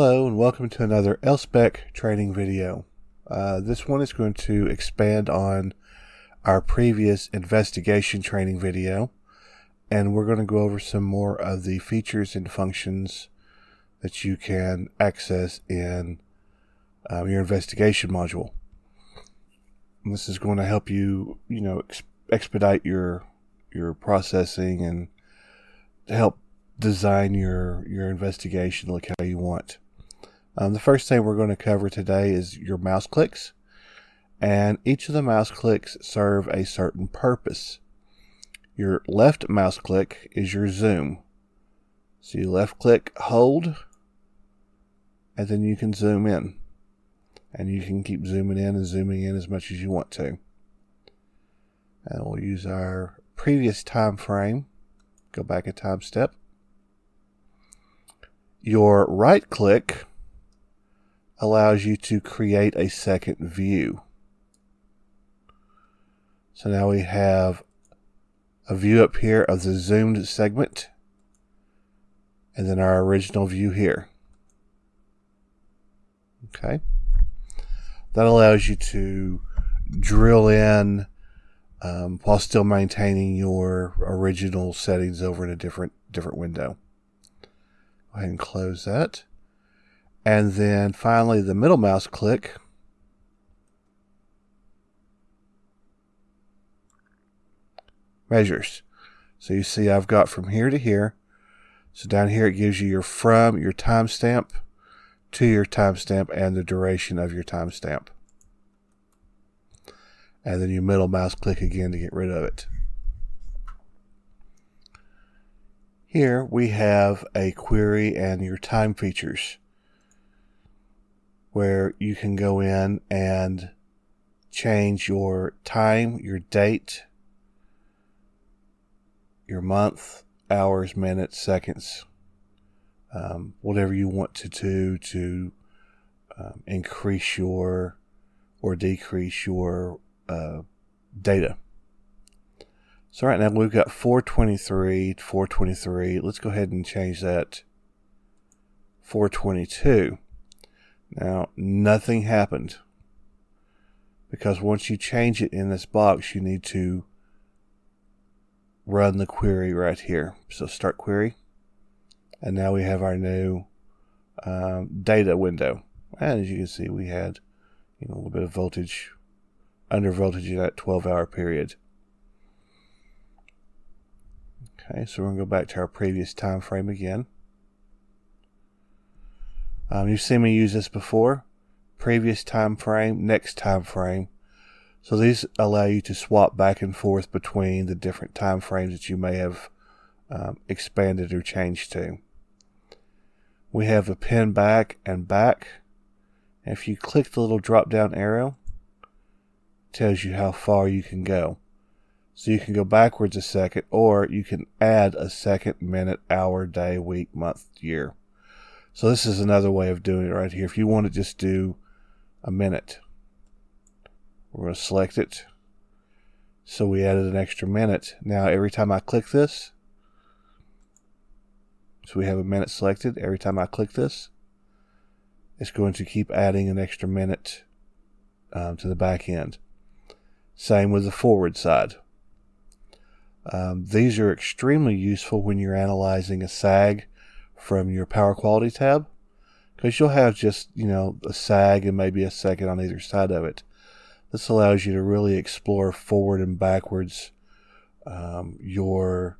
Hello and welcome to another Elspec training video. Uh, this one is going to expand on our previous investigation training video and we're going to go over some more of the features and functions that you can access in um, your investigation module. And this is going to help you, you know, ex expedite your your processing and help design your your investigation look how you want. Um, the first thing we're going to cover today is your mouse clicks, and each of the mouse clicks serve a certain purpose. Your left mouse click is your zoom. So you left click, hold, and then you can zoom in. And you can keep zooming in and zooming in as much as you want to. And we'll use our previous time frame. Go back a time step. Your right click allows you to create a second view. So now we have a view up here of the zoomed segment and then our original view here. Okay. That allows you to drill in um, while still maintaining your original settings over in a different different window. Go ahead and close that. And then finally the middle mouse click measures. So you see I've got from here to here. So down here it gives you your from, your timestamp, to your timestamp, and the duration of your timestamp. And then you middle mouse click again to get rid of it. Here we have a query and your time features where you can go in and change your time, your date, your month, hours, minutes, seconds, um, whatever you want to do to um, increase your or decrease your uh, data. So right now we've got 423, 423. Let's go ahead and change that 422. Now, nothing happened because once you change it in this box, you need to run the query right here. So start query. And now we have our new um, data window. And as you can see, we had you know, a little bit of voltage, under voltage in that 12 hour period. Okay, so we're to go back to our previous time frame again. Um, you've seen me use this before. Previous time frame, next time frame. So these allow you to swap back and forth between the different time frames that you may have um, expanded or changed to. We have a pin back and back. If you click the little drop down arrow, tells you how far you can go. So you can go backwards a second or you can add a second, minute, hour, day, week, month, year. So this is another way of doing it right here. If you want to just do a minute, we're going to select it. So we added an extra minute. Now every time I click this, so we have a minute selected. Every time I click this, it's going to keep adding an extra minute um, to the back end. Same with the forward side. Um, these are extremely useful when you're analyzing a sag from your power quality tab because you'll have just, you know, a sag and maybe a second on either side of it. This allows you to really explore forward and backwards um, your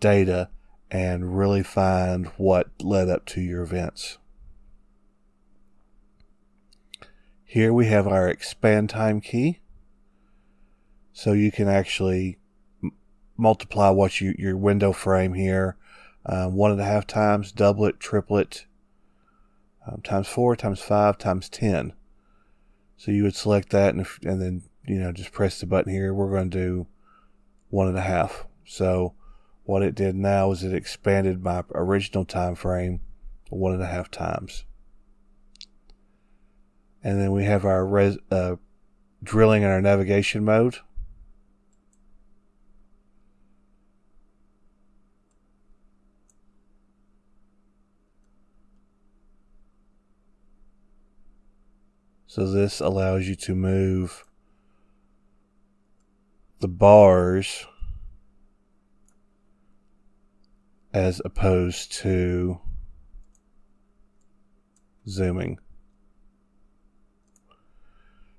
data and really find what led up to your events. Here we have our expand time key. So you can actually multiply what you, your window frame here um, one and a half times, double it, triple it, um, times four, times five, times ten. So you would select that and, if, and then, you know, just press the button here. We're going to do one and a half. So what it did now is it expanded my original time frame one and a half times. And then we have our res, uh, drilling in our navigation mode. So this allows you to move the bars as opposed to zooming.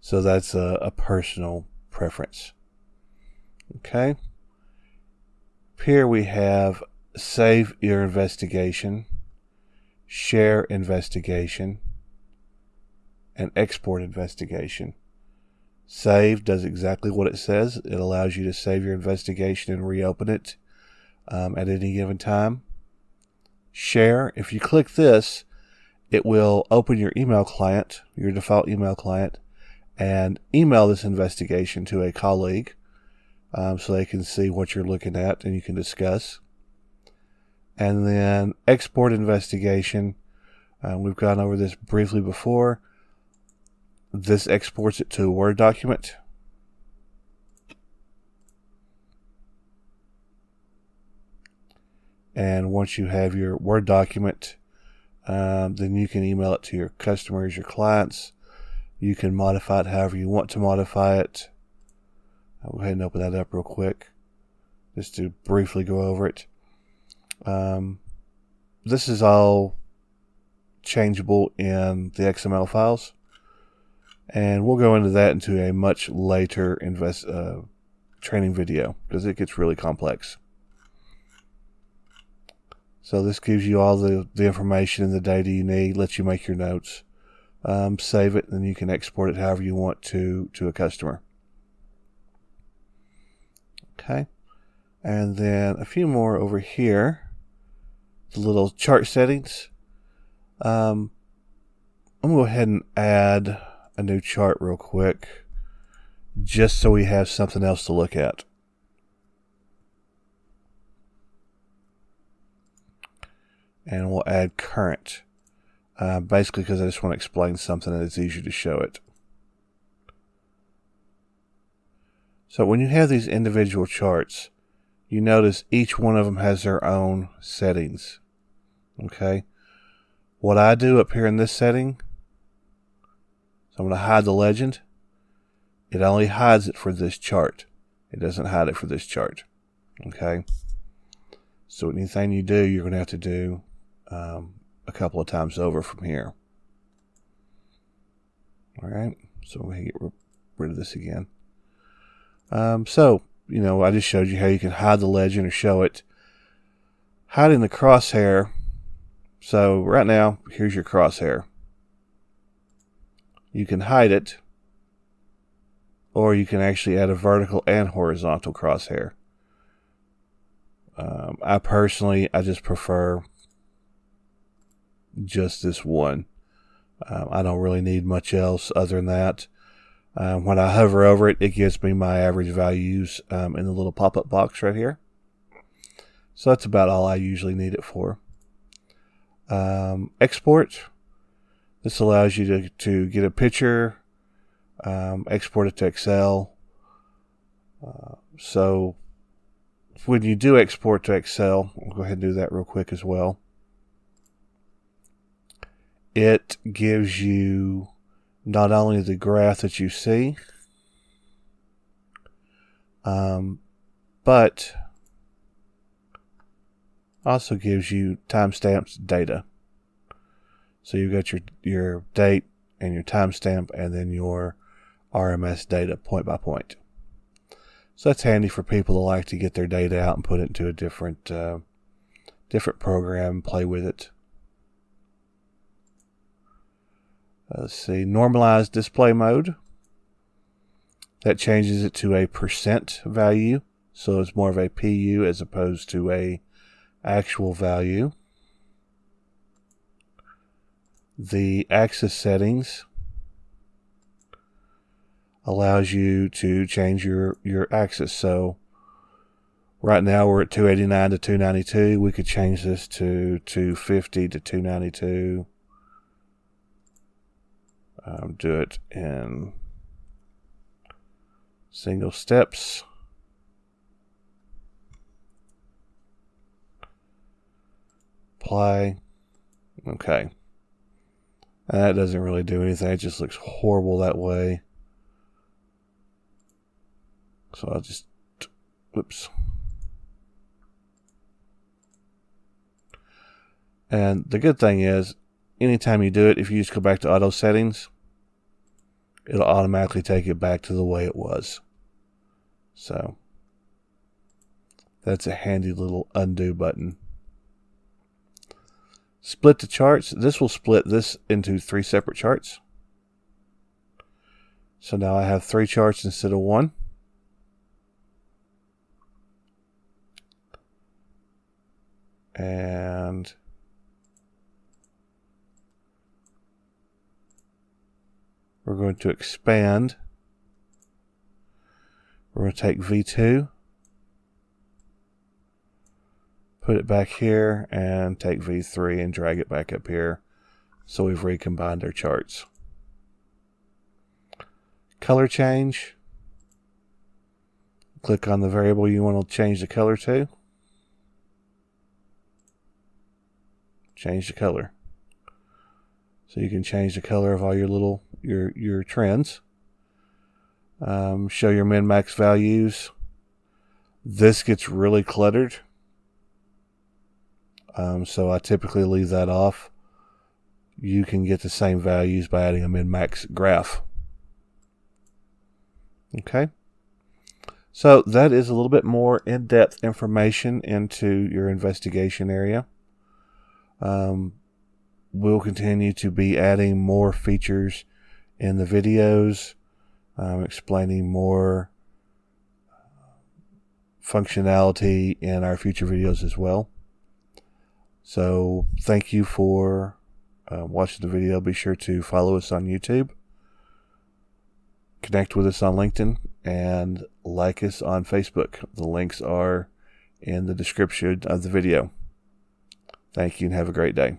So that's a, a personal preference. Okay. Here we have save your investigation, share investigation, and export investigation. Save does exactly what it says. It allows you to save your investigation and reopen it um, at any given time. Share, if you click this, it will open your email client, your default email client, and email this investigation to a colleague um, so they can see what you're looking at and you can discuss. And then export investigation. Uh, we've gone over this briefly before. This exports it to a Word document. And once you have your Word document, um, then you can email it to your customers, your clients. You can modify it however you want to modify it. I'll go ahead and open that up real quick just to briefly go over it. Um, this is all changeable in the XML files and we'll go into that into a much later invest uh, training video because it gets really complex. So this gives you all the, the information and the data you need, lets you make your notes, um, save it, and then you can export it however you want to to a customer. Okay, and then a few more over here. The little chart settings. Um, I'm gonna go ahead and add a new chart real quick just so we have something else to look at. And we'll add current. Uh, basically because I just want to explain something that it's easier to show it. So when you have these individual charts, you notice each one of them has their own settings. Okay. What I do up here in this setting so I'm going to hide the legend. It only hides it for this chart. It doesn't hide it for this chart. Okay. So anything you do, you're going to have to do um, a couple of times over from here. All right. So we get rid of this again. Um, so, you know, I just showed you how you can hide the legend or show it. Hiding the crosshair. So right now, here's your crosshair you can hide it, or you can actually add a vertical and horizontal crosshair. Um, I personally, I just prefer just this one. Um, I don't really need much else other than that. Um, when I hover over it, it gives me my average values um, in the little pop-up box right here. So that's about all I usually need it for. Um, export. This allows you to, to get a picture, um, export it to Excel. Uh, so when you do export to Excel, I'll go ahead and do that real quick as well. It gives you not only the graph that you see, um, but also gives you timestamps data. So you've got your your date and your timestamp, and then your RMS data point by point. So that's handy for people that like to get their data out and put it into a different uh, different program, play with it. Let's see, normalized display mode. That changes it to a percent value, so it's more of a PU as opposed to a actual value the axis settings allows you to change your, your axis. So right now we're at 289 to 292. We could change this to 250 to 292. Um, do it in single steps. Apply. Okay. That doesn't really do anything. It just looks horrible that way. So I'll just, whoops. And the good thing is, anytime you do it, if you just go back to auto settings, it'll automatically take it back to the way it was. So that's a handy little undo button. Split the charts. This will split this into three separate charts. So now I have three charts instead of one. And we're going to expand. We're going to take V2 put it back here and take V3 and drag it back up here. So we've recombined our charts. Color change. Click on the variable you want to change the color to. Change the color. So you can change the color of all your little your your trends. Um, show your min max values. This gets really cluttered um, so I typically leave that off. You can get the same values by adding a min-max graph. Okay. So that is a little bit more in-depth information into your investigation area. Um, we'll continue to be adding more features in the videos, um, explaining more functionality in our future videos as well. So thank you for uh, watching the video. Be sure to follow us on YouTube, connect with us on LinkedIn, and like us on Facebook. The links are in the description of the video. Thank you and have a great day.